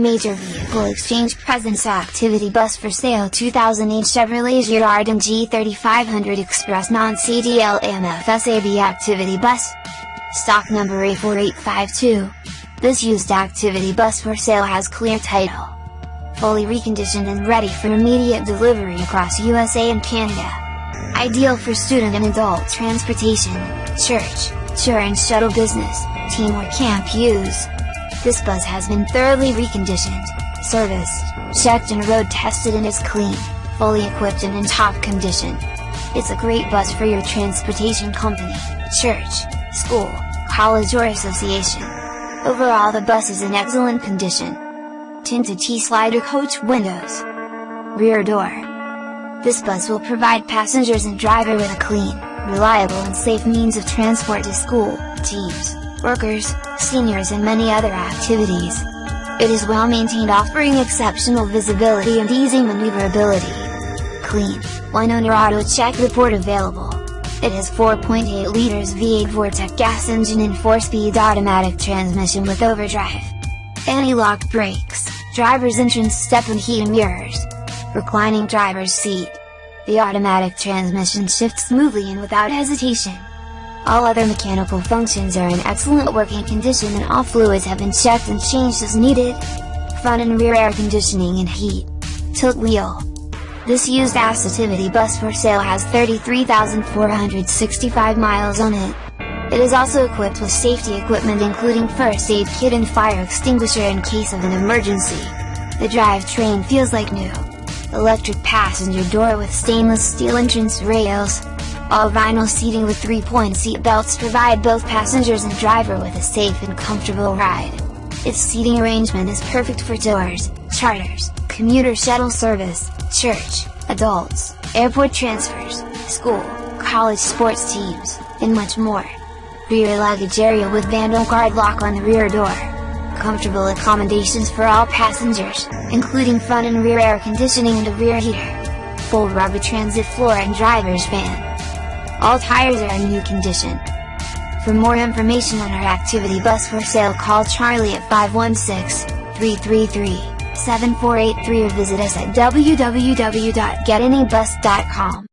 Major Vehicle Exchange Presents Activity Bus for Sale 2008 Chevrolet Girardin G3500 Express Non-CDL AMFSAB Activity Bus. Stock number A4852. This used activity bus for sale has clear title. Fully reconditioned and ready for immediate delivery across USA and Canada. Ideal for student and adult transportation, church, tour and shuttle business, team or camp use. This bus has been thoroughly reconditioned, serviced, checked and road tested and is clean, fully equipped and in top condition. It's a great bus for your transportation company, church, school, college or association. Overall the bus is in excellent condition. Tinted T-slider coach windows. Rear door. This bus will provide passengers and driver with a clean, reliable and safe means of transport to school, teams, workers, seniors and many other activities. It is well maintained offering exceptional visibility and easy maneuverability. Clean, one owner auto check report available. It has 4.8 liters V8 Vortec gas engine and 4-speed automatic transmission with overdrive. Anti-lock brakes, driver's entrance step and heated mirrors. Reclining driver's seat. The automatic transmission shifts smoothly and without hesitation. All other mechanical functions are in excellent working condition and all fluids have been checked and changed as needed. Front and rear air conditioning and heat. Tilt wheel. This used Activity bus for sale has 33,465 miles on it. It is also equipped with safety equipment including first aid kit and fire extinguisher in case of an emergency. The drivetrain feels like new. Electric passenger door with stainless steel entrance rails, all vinyl seating with 3-point seat belts provide both passengers and driver with a safe and comfortable ride. Its seating arrangement is perfect for tours, charters, commuter shuttle service, church, adults, airport transfers, school, college sports teams, and much more. Rear luggage area with vandal guard lock on the rear door. Comfortable accommodations for all passengers, including front and rear air conditioning and a rear heater. Full rubber transit floor and driver's fan. All tires are in new condition. For more information on our activity bus for sale call Charlie at 516-333-7483 or visit us at www.getanybus.com.